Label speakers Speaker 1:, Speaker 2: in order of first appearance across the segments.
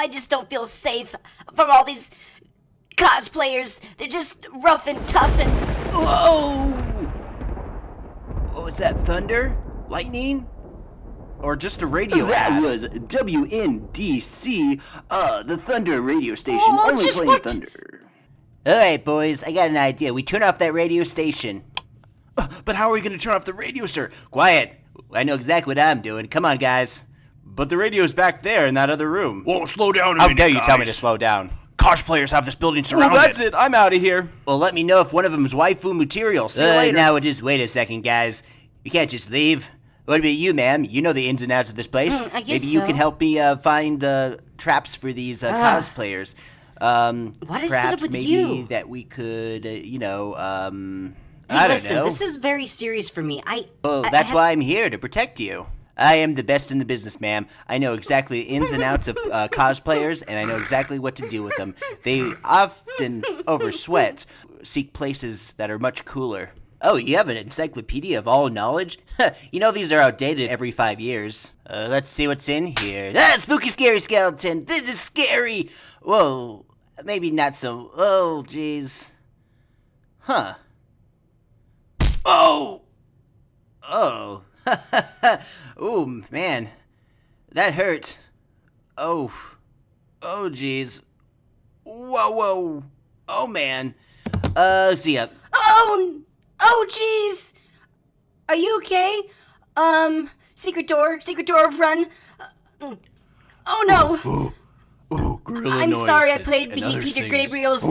Speaker 1: I just don't feel safe from all these cosplayers. They're just rough and tough and.
Speaker 2: Whoa! Oh, is that thunder? Lightning? Or just a radio
Speaker 3: That
Speaker 2: ad?
Speaker 3: was WNDC, uh, the Thunder radio station,
Speaker 1: Oh,
Speaker 3: only
Speaker 1: just
Speaker 3: playing
Speaker 1: what-
Speaker 3: Thunder.
Speaker 2: Alright, boys, I got an idea. We turn off that radio station. Uh, But how are we going to turn off the radio, sir? Quiet. I know exactly what I'm doing. Come on, guys. But the radio's back there in that other room.
Speaker 4: Whoa, slow down a
Speaker 2: How
Speaker 4: minute,
Speaker 2: dare you tell me to slow down?
Speaker 4: Cosplayers have this building
Speaker 2: Well,
Speaker 4: surrounded.
Speaker 2: that's it. I'm out of here. Well, let me know if one of them is waifu material. See you
Speaker 4: Uh,
Speaker 2: later. Now, just wait a second, guys. You can't just leave. What about you, ma'am? You know the ins and outs of this place.
Speaker 1: Mm, I guess
Speaker 2: Maybe you
Speaker 1: so.
Speaker 2: can help me uh, find uh, traps for these uh,
Speaker 1: Ah.
Speaker 2: cosplayers. Um,
Speaker 1: What is up
Speaker 2: perhaps
Speaker 1: with
Speaker 2: maybe
Speaker 1: you?
Speaker 2: that we could, uh, you know, um,
Speaker 1: Hey,
Speaker 2: I don't
Speaker 1: listen,
Speaker 2: know.
Speaker 1: this is very serious for me. I.
Speaker 2: Well,
Speaker 1: I- I
Speaker 2: that's
Speaker 1: have-
Speaker 2: why I'm here to protect you. I am the best in the business, ma'am. I know exactly the ins and outs of uh, cosplayers, and I know exactly what to do with them. They often oversweat, seek places that are much cooler. Oh, you have an encyclopedia of all knowledge? you know these are outdated every five years. Uh, let's see what's in here. Ah, spooky, scary skeleton. This is scary. Whoa, maybe not so. Oh, jeez. Huh. Oh. Oh. Ooh, man. That hurt. Oh. Oh, jeez. Whoa, whoa. Oh, man. Uh, let's see. Uh,
Speaker 1: Oh, oh, jeez. Are you okay? Um, secret door, secret door, run. Uh, Oh no!
Speaker 4: Ooh, gorilla
Speaker 1: I'm sorry, I played
Speaker 4: and
Speaker 1: Peter
Speaker 4: things.
Speaker 1: Gabriel's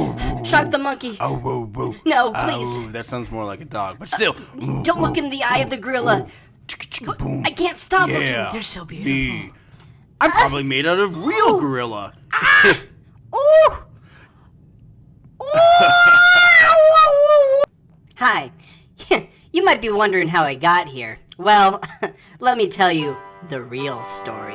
Speaker 1: Shock the Monkey.
Speaker 4: Oh, whoa, whoa.
Speaker 1: No, please.
Speaker 4: Oh, that sounds more like a dog, but still.
Speaker 1: Don't look in the eye of the gorilla. But I can't stop
Speaker 4: Yeah.
Speaker 1: looking. They're so beautiful.
Speaker 4: The- I'm probably made out of real gorilla. Ah!
Speaker 1: Ooh! Ooh! Hi. You might be wondering how I got here. Well, let me tell you the real story.